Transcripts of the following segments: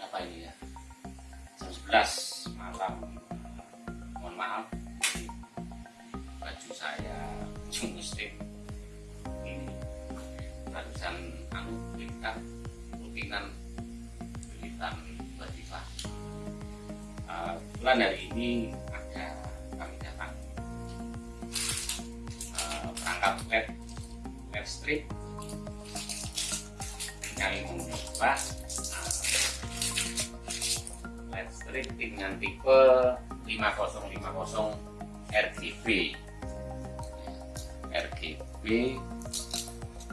berapa ini ya? Jam 11 malam. Mohon maaf. Baju saya muslim ini. Barusan anu kita rutinan rutinan wajibah uh, bulan hari ini ada kami datang. Uh, perangkat led led strip yang mencoba led strip dengan tipe 5050 RGB RGB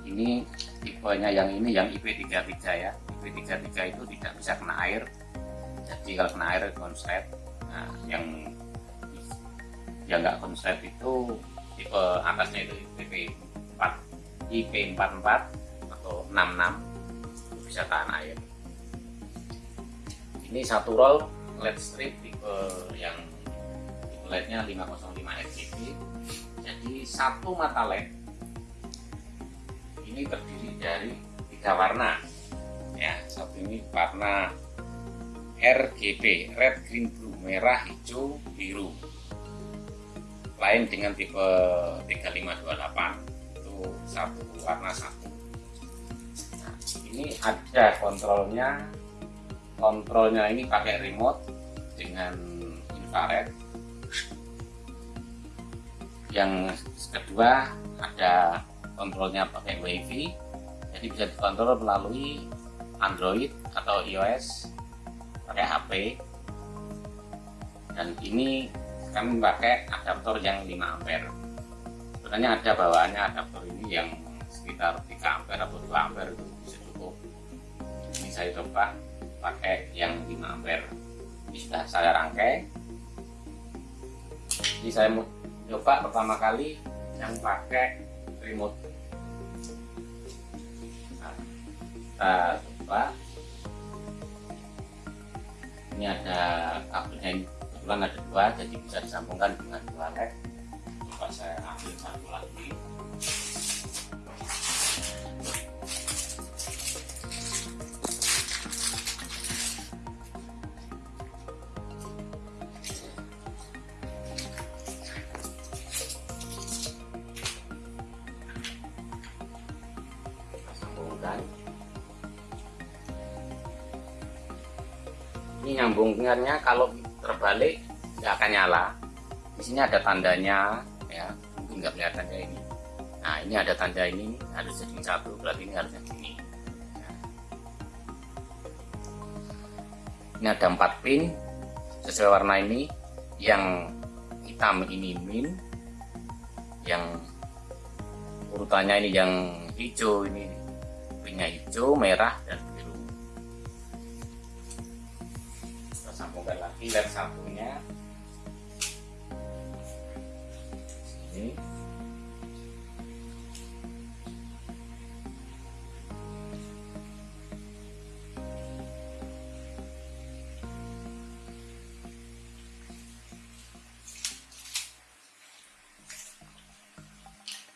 ini tipenya yang ini yang IP33 ya. IP33 itu tidak bisa kena air. Jadi kalau kena air konslet. Nah yang yang nggak konslet itu tipe atasnya itu IP 4 IP 44 atau 66 bisa tahan air. Ini satu roll LED strip tipe yang tipe LED-nya 505 RGB jadi satu mata LED ini terdiri dari tiga warna. Ya satu ini warna RGB red green blue merah hijau biru. Lain dengan tipe 3528 itu satu warna satu. Nah, ini ada kontrolnya kontrolnya ini pakai remote dengan infrared. Yang kedua ada kontrolnya pakai wifi. Jadi bisa dikontrol melalui Android atau iOS pakai HP dan ini kami pakai adaptor yang 5 ampere. Sebenarnya ada bawaannya adaptor ini yang sekitar 3 ampere atau 2 ampere itu bisa cukup. Ini saya coba pakai yang 5 ampere. Ini sudah saya rangkai. Ini saya mau coba pertama kali yang pakai remote. Nah, kita coba. Ini ada kabelnya ini. Kebetulan ada dua jadi bisa disambungkan dengan dua led. Coba saya ambil satu lagi nyambungkannya kalau terbalik nggak akan nyala. Di sini ada tandanya ya mungkin nggak kelihatannya ini. Nah ini ada tanda ini harus jadi satu berarti ini harusnya gini nah. ini ada empat pin sesuai warna ini. Yang hitam ini min yang urutannya ini yang hijau ini pinnya hijau merah dan sambungkan lagi led satunya ini.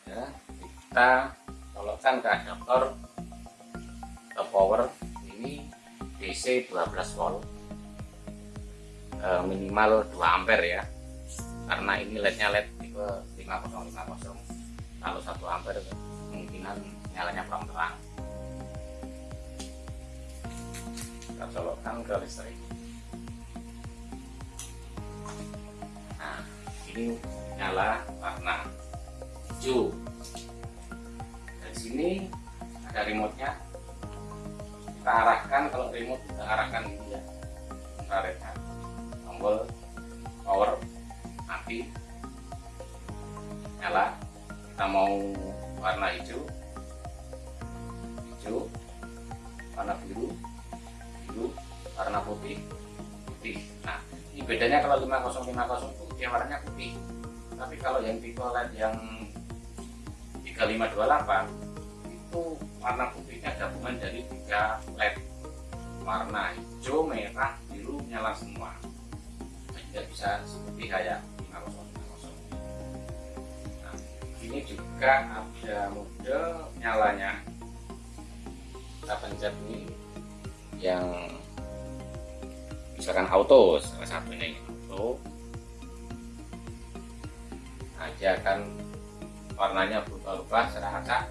Ya kita colokkan ke adaptor ke power ini DC 12 volt e, minimal 2 ampere ya. Karena ini lednya led tipe 5050 kalau 1 ampere kemungkinan nyalanya kurang terang. Kita colokkan ke listrik. Nah ini nyala warna hijau. Dari sini ada remote nya kita arahkan kalau remote kita arahkan ini ya. Infrarednya tombol power mati nyala kita mau warna hijau. Hijau warna biru. Biru warna putih. Putih. Nah ini bedanya kalau 5050 itu dia warnanya putih. Tapi kalau yang tipe LED yang 3528 itu warna putihnya gabungan dari tiga LED. Warna hijau, merah, biru nyala semua tidak bisa seperti kayak 5050 nah, ini juga ada mode nyalanya. Kita pencet ini yang misalkan auto salah satunya ini auto. Nah dia akan warnanya berubah-ubah secara acak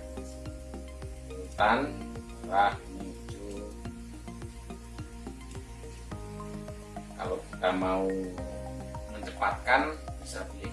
hutan merah hijau kalau kita mau mencepatkan bisa pilih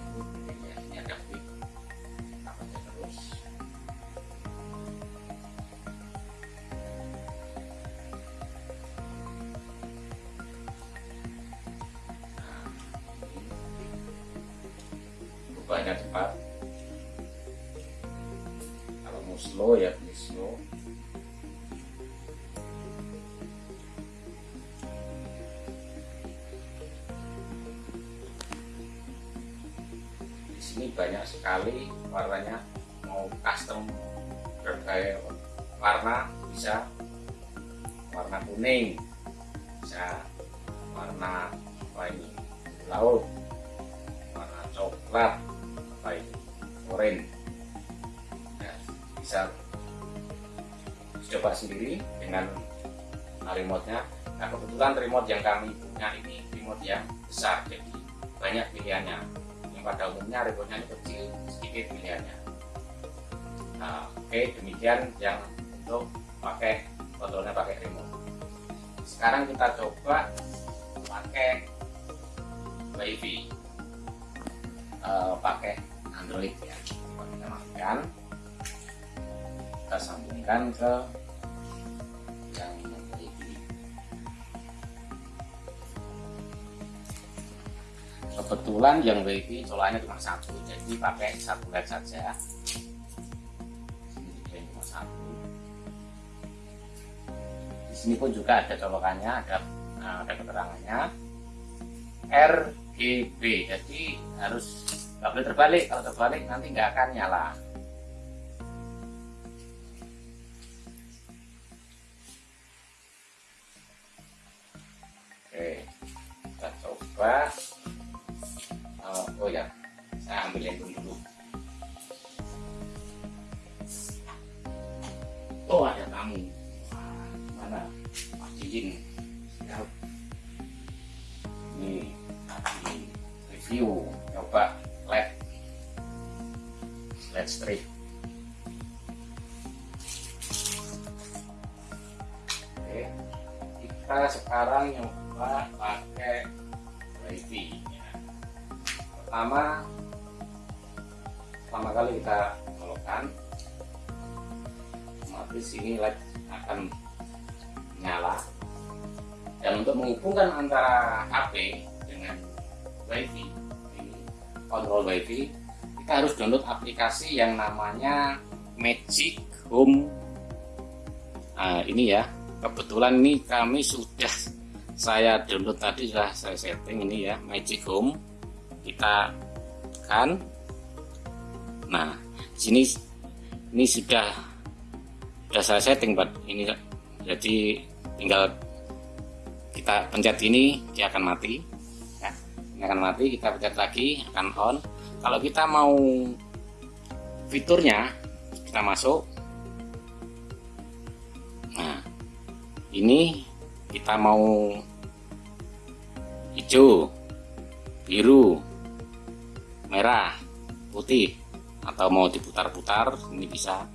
sini banyak sekali warnanya mau custom berbagai warna bisa warna kuning bisa warna apa ini laut warna coklat apa ini oranye ya, bisa coba sendiri dengan remote nya nah kebetulan remote yang kami punya ini remote yang besar jadi banyak pilihannya pada umumnya ini kecil sedikit pilihannya. Nah, oke okay, demikian yang untuk pakai kontrolnya pakai remote. Sekarang kita coba pakai wifi. Uh, pakai android ya. Kita matikan kita sambungkan ke kebetulan yang wifi colanya cuma satu. Jadi pakai satu led saja. Ini cuma satu. Di sini pun juga ada colokannya ada nah, ada keterangannya. RGB jadi harus nggak boleh terbalik. Kalau terbalik nanti nggak akan nyala. Oke kita coba saya ambil yang dulu. Oh ada tamu. Mana? Pak Cincin siap. Ini review. Coba led led strip. Oke kita sekarang nyoba pakai wifi pertama kali kita colokkan otomatis ini LED akan nyala. Dan untuk menghubungkan antara HP dengan WiFi ini kontrol WiFi kita harus download aplikasi yang namanya Magic Home. Nah, ini ya kebetulan ini kami sudah saya download tadi sudah saya setting ini ya Magic Home. Kita kan nah sini ini sudah sudah saya setting buat ini jadi tinggal kita pencet ini dia akan mati. Ya ini akan mati kita pencet lagi akan on. Kalau kita mau fiturnya kita masuk. Nah ini kita mau hijau biru merah putih atau mau diputar-putar ini bisa.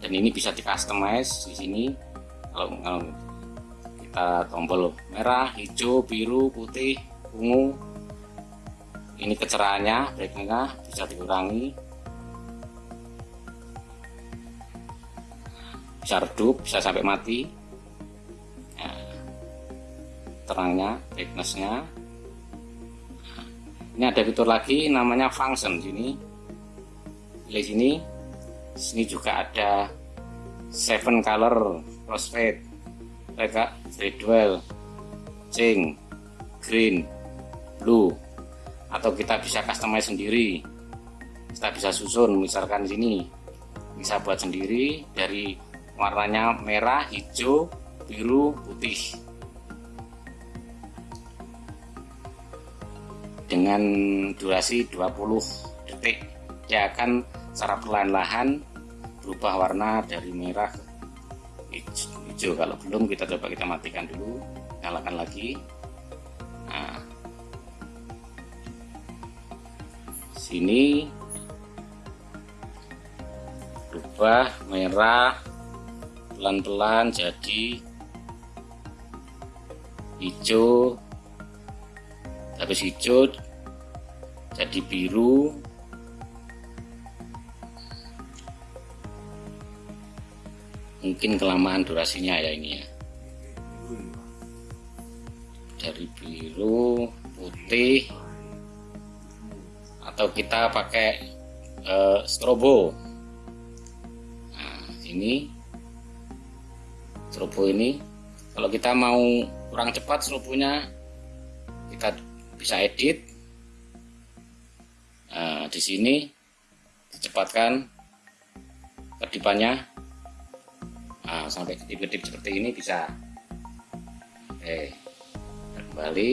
Dan ini bisa di customize di sini. Kalau, kalau kita tombol merah hijau biru putih ungu ini kecerahannya breaknya bisa dikurangi. Bisa redup bisa sampai mati. Ya. terangnya brightnessnya. Ini ada fitur lagi namanya function sini pilih sini sini juga ada seven color crossfade. Mereka gradual ching green blue. Atau kita bisa customize sendiri. Kita bisa susun misalkan sini. Bisa buat sendiri dari warnanya merah hijau biru putih. Dengan durasi 20 detik dia akan secara perlahan-lahan berubah warna dari merah hijau. Kalau belum kita coba kita matikan dulu nyalakan lagi. Nah. Sini. Berubah merah pelan-pelan jadi hijau. Habis hijau jadi biru mungkin kelamaan durasinya ya ini ya. Dari biru putih atau kita pakai uh, strobo. Nah ini strobo ini kalau kita mau kurang cepat strobonya kita bisa edit. Nah, di sini dicepatkan kedipannya sampai kedip-kedip seperti ini bisa oke kembali.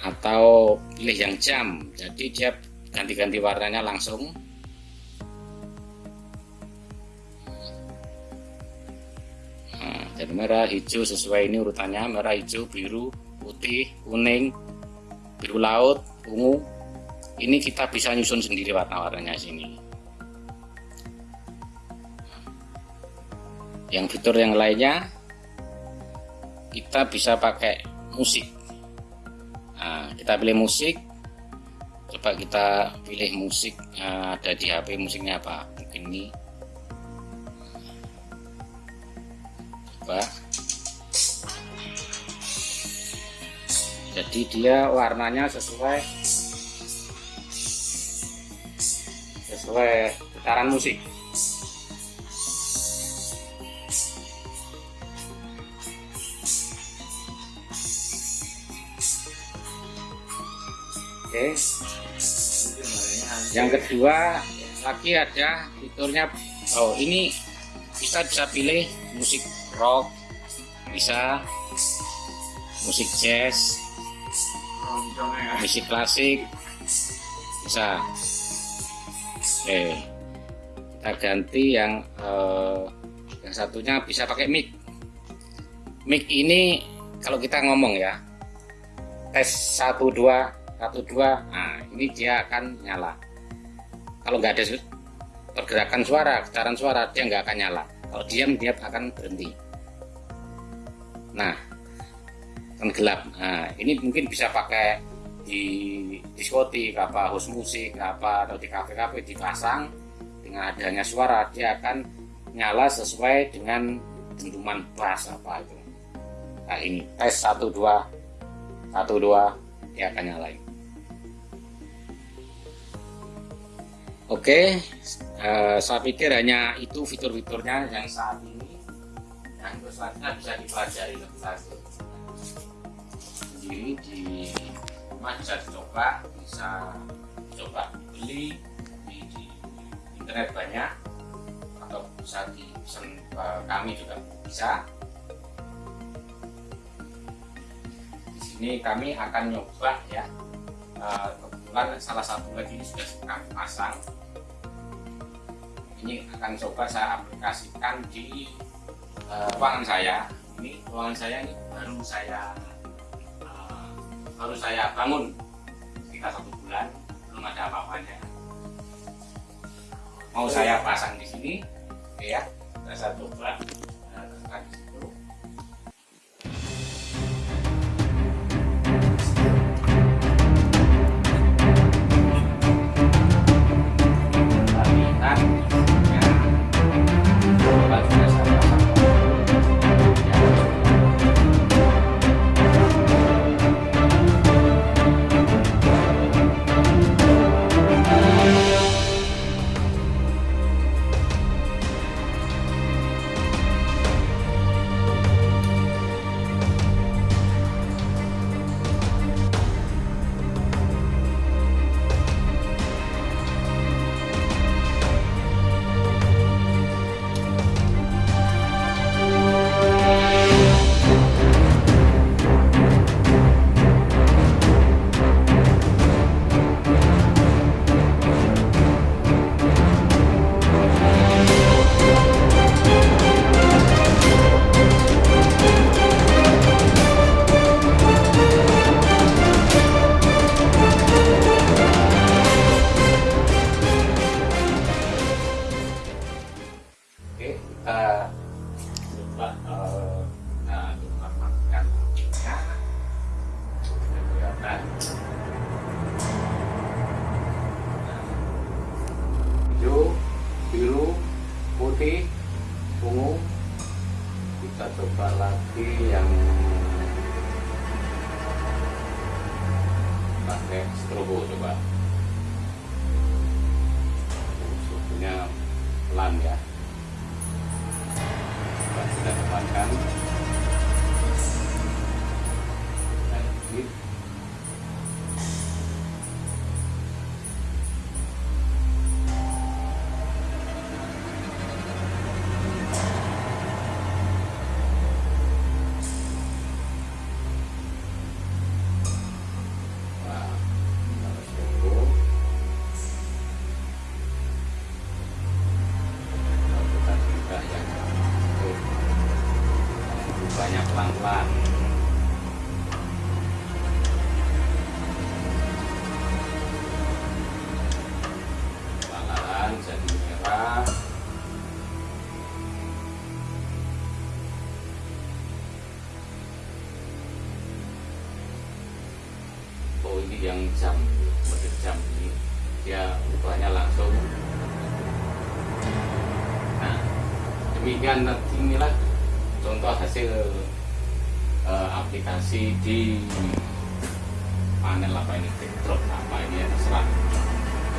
Atau pilih yang jam. Jadi dia ganti-ganti warnanya langsung. Nah, jadi merah hijau sesuai ini urutannya. Merah hijau biru putih kuning biru laut ungu. Ini kita bisa nyusun sendiri warna-warnanya sini yang fitur yang lainnya kita bisa pakai musik. Nah, kita pilih musik. Coba kita pilih musik nah, ada di HP musiknya apa? Mungkin ini. Coba. Jadi dia warnanya sesuai sesuai getaran musik Oke. Yang kedua lagi ada fiturnya. Oh ini kita bisa pilih musik rock bisa musik jazz musik klasik bisa. Oke kita ganti yang eh, yang satunya bisa pakai mic. Mic ini kalau kita ngomong ya tes 1 2 satu dua nah ini dia akan nyala. Kalau nggak ada pergerakan suara getaran suara dia nggak akan nyala. Kalau diam dia akan berhenti. Nah kan gelap. Nah ini mungkin bisa pakai di diskotik apa host musik apa atau di kafe-kafe dipasang. Dengan adanya suara dia akan nyala sesuai dengan dentuman bass apa itu. Nah ini tes satu dua. Satu dua dia akan nyalain Oke, uh, saya pikir hanya itu fitur-fiturnya yang saat ini yang selanjutnya bisa dipelajari lebih lanjut. Jadi di bisa dicoba, bisa coba beli di, di internet banyak atau bisa di pesan uh, kami juga bisa. Di sini kami akan nyoba ya. Uh, kebetulan salah satu lagi ini sudah kami pasang ini akan coba saya aplikasikan di uh, ruangan saya. Ini ruangan saya ini baru saya uh, baru saya bangun sekitar satu bulan belum ada apa-apanya. Mau saya pasang di sini ya. Saya coba strobo coba. Suhunya pelan ya. Coba kita tekankan demikian inilah contoh hasil uh, aplikasi di panel apa ini backdrop apa ini ya terserah.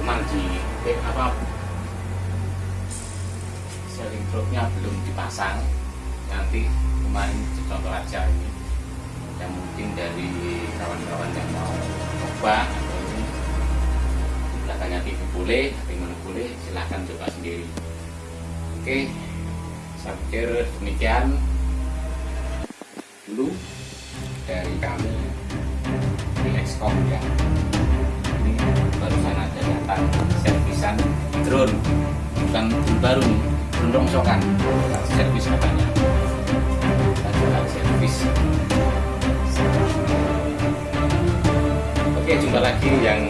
Cuman di eh, apa sharing dropnya belum dipasang. Nanti kemarin contoh aja ini. Yang mungkin dari kawan-kawan yang mau coba atau ini belakangnya TV boleh tapi mana boleh silahkan coba sendiri. Oke saya pikir demikian. Dulu dari kami di Excom ya. Ini barusan ada datang servisan drone. Bukan baru nih drone rongsokan. Servis katanya. Coba servis. Oke jumpa lagi yang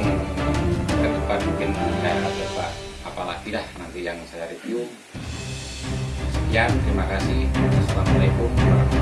ke depan mungkin saya coba apalagi lah nanti yang saya review sekian terima kasih. Assalamualaikum warahmatullahi